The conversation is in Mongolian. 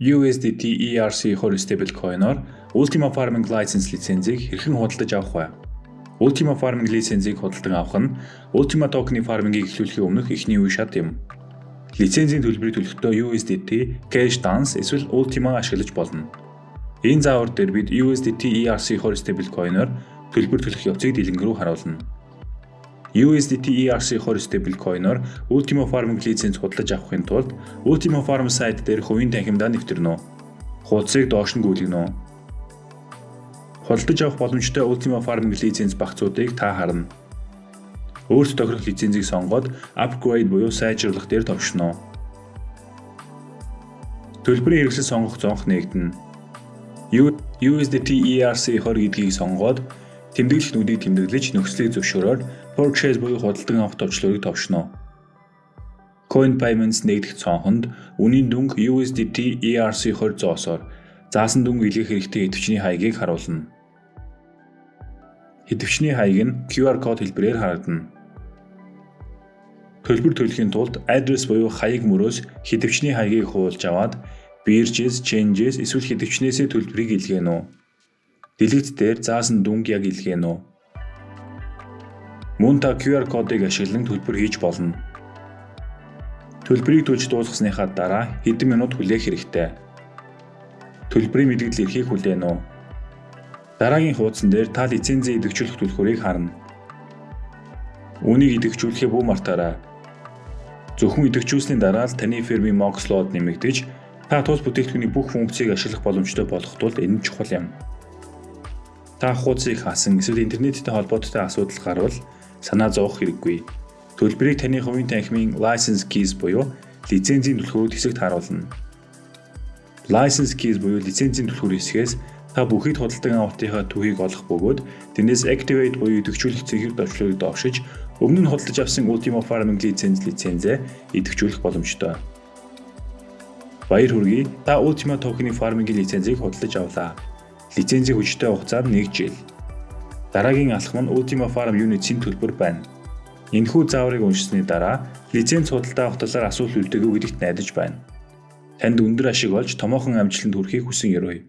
USDT ERC20 stablecoin-оор Ultima Farming License лицензийг хэрхэн худалдаж авах вэ? Ultima Farming лицензийг худалдан авах нь Ultima token-ы фармингийг эхлүүлэхийн өмнөх эхний үе шат юм. Лицензийн төлбөрийг төлөхдөө USDT, Cash Dance эсвэл Ultima ашиглаж болно. Энэ заавар дээр бид USDT ERC20 stablecoin-оор төлбөр төлөх явцыг дэлгэн рүү харуулна. USDT ERC20 stablecoin-оор Ultima Farm лиценз худалдаж авахын тулд Ultima Farm сайт дээр хувийн танхимдаа нэвтэрнэ үү. Хуудсыг доош нь гүйлгэнэ үү. Худалдаж авах боломжтой Ultima Farm лиценз багцуудыг та харна. Өөрт тохирох лицензийг сонгоод upgrade буюу сайжруулах дээр товшно. Төлбөрийн хэрэгсэл сонгох зонх нэгдэнэ. USDT ERC20 гэдгийг сонгоод тэмдэглэлтнүүдийг тэмдэглэж нөхцөлийг зөвшөөрөөр purchase буюу худалдан авах товчлуудыг товшно. Coin Payments нэгдэх цонхонд үнийн дүнг USDT ERC20 зоосоор заасан дүнг илгээх хэрэгтэй идэвчний хаягийг харуулна. Идэвчний хаяг нь QR код хэлбэрээр харагдана. Төлбөр төлөхийн тулд адрес буюу хаяг мөрөөс хідвчний хаягийг хуулж аваад биржээс, changes эсвэл хідвчнээсээ төлбөрийг илгээнэ үү? Дэлгэц дээр заасан дүнг яг илгээнэ үү? Мөн та QR кодыг ашиглан төлбөр хийж болно. Төлбөрийг төлж дуусгасныхаа дараа хэдэн минут хүлээх хэрэгтэй. Төлбөрийн мэдээлэл эрхийг хүлээнэ үү? Дараагийн хуудсан дээр та лицензийн идэвхжүүлэх түлхүүрийг харна. Үүнийг идэвхжүүлэхээ бүү мартаарай. Зөвхөн идэвхжүүлсний дараа л таны фирмийн Moxlode нэмэгдэж та тус бүтээгдэхүүний бүх функцийг ашиглах боломжтой болох тул энэ чухал юм. Та хуудсыг хаасан эсвэл интернеттэй холбоотой асуудал гарвал санаа зовох хэрэггүй. Төлбөрийг таны хувийн танхимын license keys буюу лицензийн түлхүүрүүд хэсэгт харуулна. License keys буюу лицензийн түлхүүр хэсгээс та бүхийд худалдан авалтынхаа түүхийг олох бөгөөд тэрнээс activate буюу идэвхжүүлэх цэгийг давчлыг давшиж өмнө нь худалдаж авсан Ultima Farming лиценз лицензээ идэвхжүүлэх боломжтой. Баяр хүргэе. Та Ultima token-ы farming-ийн лицензийг худалдаж авлаа. Лицензийн хүчтэй хугацаа нь 1 жил. Дараагийн алхам нь Ultima Farm Units-ийн төлбөр байна. Энэхүү зааврыг уншсаны дараа лиценз худалдаа авах талаар асуулт үлдээгүү гэдэгт найдаж байна. Танд өндөр ашиг олж томоохон амжилтанд хүрэхийг хүсэн ёрой.